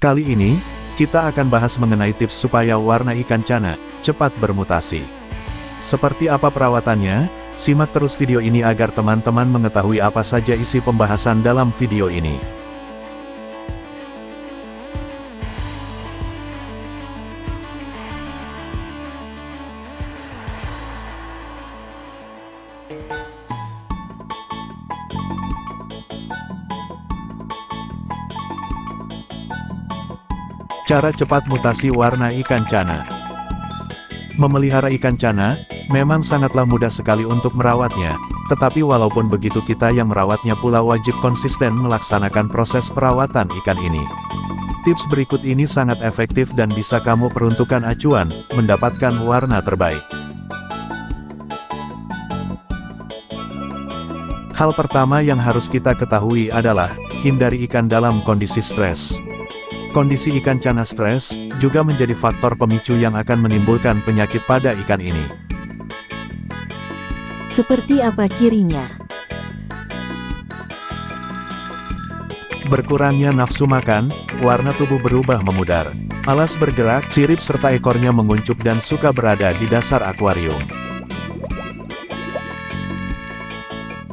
Kali ini, kita akan bahas mengenai tips supaya warna ikan cana cepat bermutasi. Seperti apa perawatannya? Simak terus video ini agar teman-teman mengetahui apa saja isi pembahasan dalam video ini. Cara cepat mutasi warna ikan cana Memelihara ikan cana, memang sangatlah mudah sekali untuk merawatnya, tetapi walaupun begitu kita yang merawatnya pula wajib konsisten melaksanakan proses perawatan ikan ini. Tips berikut ini sangat efektif dan bisa kamu peruntukkan acuan, mendapatkan warna terbaik. Hal pertama yang harus kita ketahui adalah, hindari ikan dalam kondisi stres. Kondisi ikan cana stres, juga menjadi faktor pemicu yang akan menimbulkan penyakit pada ikan ini. Seperti apa cirinya? Berkurangnya nafsu makan, warna tubuh berubah memudar. Alas bergerak, sirip serta ekornya menguncup dan suka berada di dasar akuarium.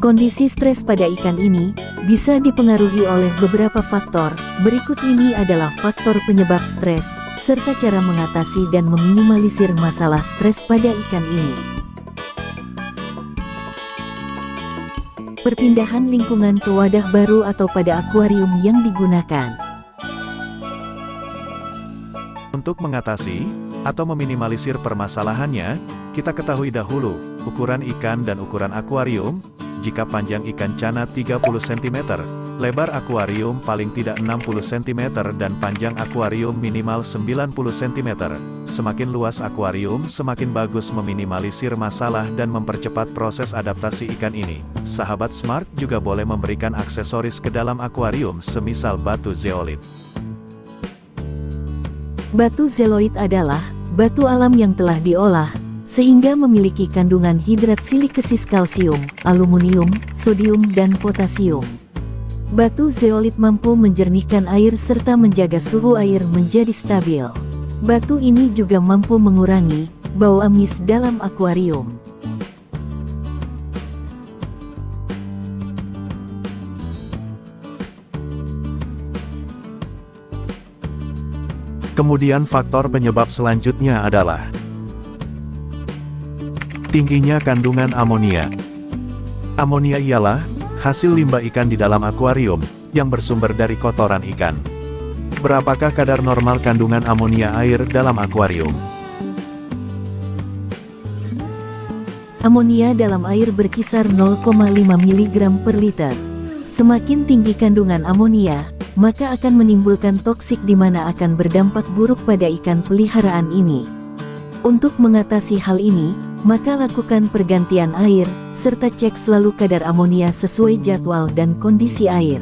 Kondisi stres pada ikan ini, bisa dipengaruhi oleh beberapa faktor. Berikut ini adalah faktor penyebab stres, serta cara mengatasi dan meminimalisir masalah stres pada ikan ini. Perpindahan lingkungan ke wadah baru atau pada akuarium yang digunakan. Untuk mengatasi, atau meminimalisir permasalahannya, kita ketahui dahulu, ukuran ikan dan ukuran akuarium, jika panjang ikan cana 30 cm, lebar akuarium paling tidak 60 cm dan panjang akuarium minimal 90 cm. Semakin luas akuarium, semakin bagus meminimalisir masalah dan mempercepat proses adaptasi ikan ini. Sahabat Smart juga boleh memberikan aksesoris ke dalam akuarium semisal batu zeolit. Batu zeolit adalah batu alam yang telah diolah, sehingga memiliki kandungan hidrat silikesis kalsium, aluminium, sodium dan potasium. Batu zeolit mampu menjernihkan air serta menjaga suhu air menjadi stabil. Batu ini juga mampu mengurangi bau amis dalam akuarium. Kemudian faktor penyebab selanjutnya adalah Tingginya kandungan amonia. Amonia ialah hasil limbah ikan di dalam akuarium yang bersumber dari kotoran ikan. Berapakah kadar normal kandungan amonia air dalam akuarium? Amonia dalam air berkisar 0,5 mg per liter. Semakin tinggi kandungan amonia, maka akan menimbulkan toksik di mana akan berdampak buruk pada ikan peliharaan ini. Untuk mengatasi hal ini, maka lakukan pergantian air, serta cek selalu kadar amonia sesuai jadwal dan kondisi air.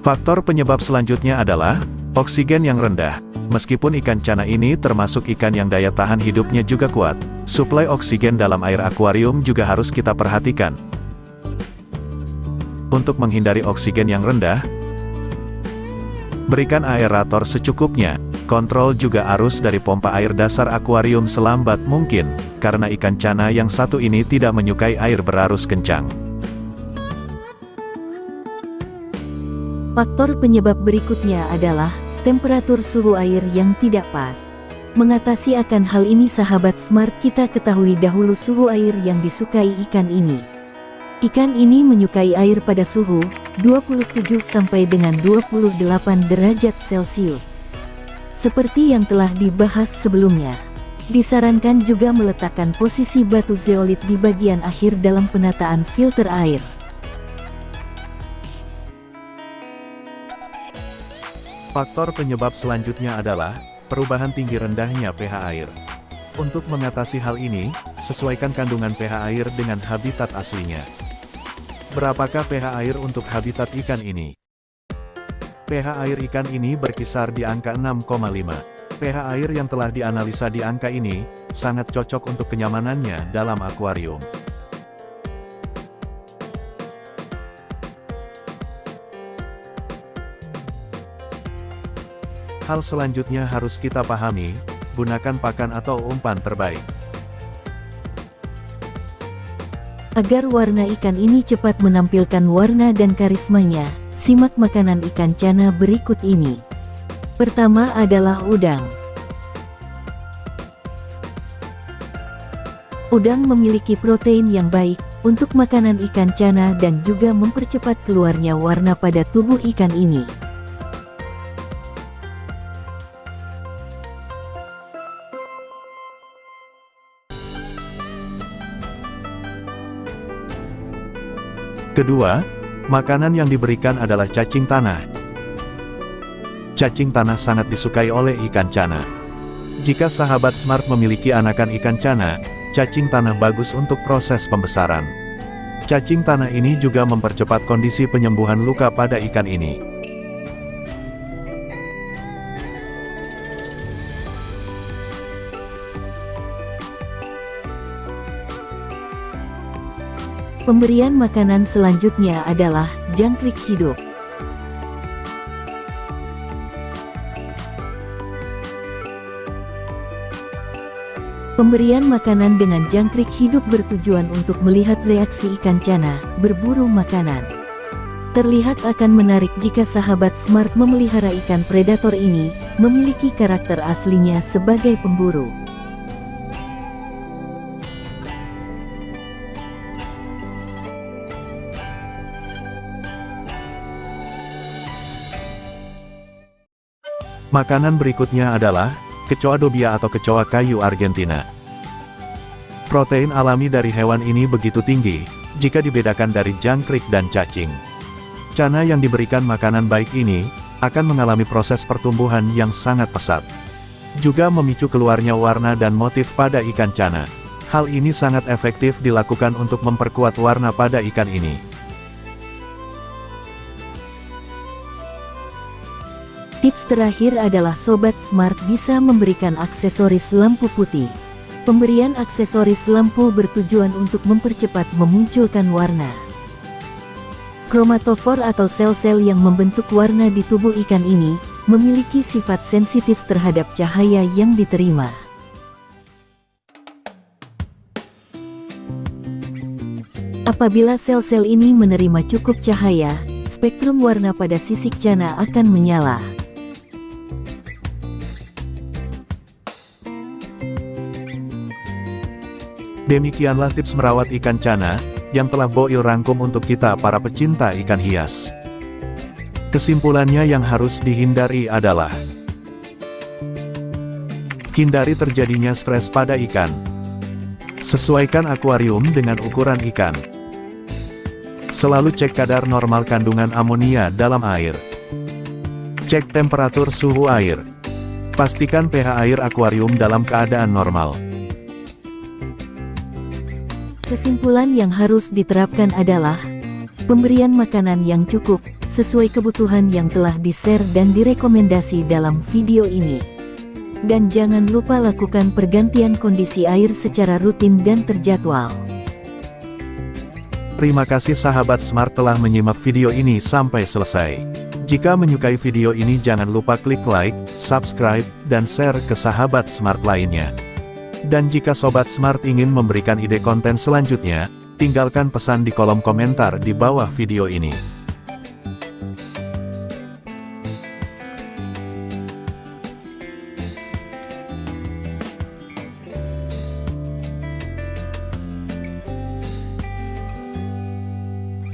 Faktor penyebab selanjutnya adalah oksigen yang rendah. Meskipun ikan cana ini termasuk ikan yang daya tahan hidupnya juga kuat, suplai oksigen dalam air akuarium juga harus kita perhatikan. Untuk menghindari oksigen yang rendah, berikan aerator secukupnya. Kontrol juga arus dari pompa air dasar akuarium selambat mungkin, karena ikan cana yang satu ini tidak menyukai air berarus kencang. Faktor penyebab berikutnya adalah temperatur suhu air yang tidak pas. Mengatasi akan hal ini sahabat smart kita ketahui dahulu suhu air yang disukai ikan ini. Ikan ini menyukai air pada suhu 27 sampai dengan 28 derajat Celcius. Seperti yang telah dibahas sebelumnya, disarankan juga meletakkan posisi batu zeolit di bagian akhir dalam penataan filter air. Faktor penyebab selanjutnya adalah perubahan tinggi rendahnya pH air. Untuk mengatasi hal ini, sesuaikan kandungan pH air dengan habitat aslinya. Berapakah pH air untuk habitat ikan ini? pH air ikan ini berkisar di angka 6,5. pH air yang telah dianalisa di angka ini, sangat cocok untuk kenyamanannya dalam akuarium. Hal selanjutnya harus kita pahami, gunakan pakan atau umpan terbaik. Agar warna ikan ini cepat menampilkan warna dan karismanya, simak makanan ikan cana berikut ini. Pertama adalah udang. Udang memiliki protein yang baik untuk makanan ikan cana dan juga mempercepat keluarnya warna pada tubuh ikan ini. Kedua, makanan yang diberikan adalah cacing tanah. Cacing tanah sangat disukai oleh ikan cana. Jika sahabat smart memiliki anakan ikan cana, cacing tanah bagus untuk proses pembesaran. Cacing tanah ini juga mempercepat kondisi penyembuhan luka pada ikan ini. Pemberian makanan selanjutnya adalah jangkrik hidup. Pemberian makanan dengan jangkrik hidup bertujuan untuk melihat reaksi ikan cana berburu makanan. Terlihat akan menarik jika sahabat smart memelihara ikan predator ini, memiliki karakter aslinya sebagai pemburu. Makanan berikutnya adalah, kecoa dobia atau kecoa kayu Argentina. Protein alami dari hewan ini begitu tinggi, jika dibedakan dari jangkrik dan cacing. Cana yang diberikan makanan baik ini, akan mengalami proses pertumbuhan yang sangat pesat. Juga memicu keluarnya warna dan motif pada ikan cana. Hal ini sangat efektif dilakukan untuk memperkuat warna pada ikan ini. Tips terakhir adalah Sobat Smart bisa memberikan aksesoris lampu putih. Pemberian aksesoris lampu bertujuan untuk mempercepat memunculkan warna. Kromatofor atau sel-sel yang membentuk warna di tubuh ikan ini, memiliki sifat sensitif terhadap cahaya yang diterima. Apabila sel-sel ini menerima cukup cahaya, spektrum warna pada sisik cana akan menyala. Demikianlah tips merawat ikan cana, yang telah Boil rangkum untuk kita para pecinta ikan hias. Kesimpulannya yang harus dihindari adalah Hindari terjadinya stres pada ikan. Sesuaikan akuarium dengan ukuran ikan. Selalu cek kadar normal kandungan amonia dalam air. Cek temperatur suhu air. Pastikan pH air akuarium dalam keadaan normal. Kesimpulan yang harus diterapkan adalah pemberian makanan yang cukup, sesuai kebutuhan yang telah di-share dan direkomendasi dalam video ini. Dan jangan lupa lakukan pergantian kondisi air secara rutin dan terjadwal. Terima kasih sahabat Smart telah menyimak video ini sampai selesai. Jika menyukai video ini jangan lupa klik like, subscribe, dan share ke sahabat Smart lainnya. Dan jika Sobat Smart ingin memberikan ide konten selanjutnya, tinggalkan pesan di kolom komentar di bawah video ini.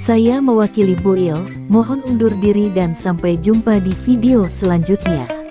Saya mewakili Bu Il, mohon undur diri dan sampai jumpa di video selanjutnya.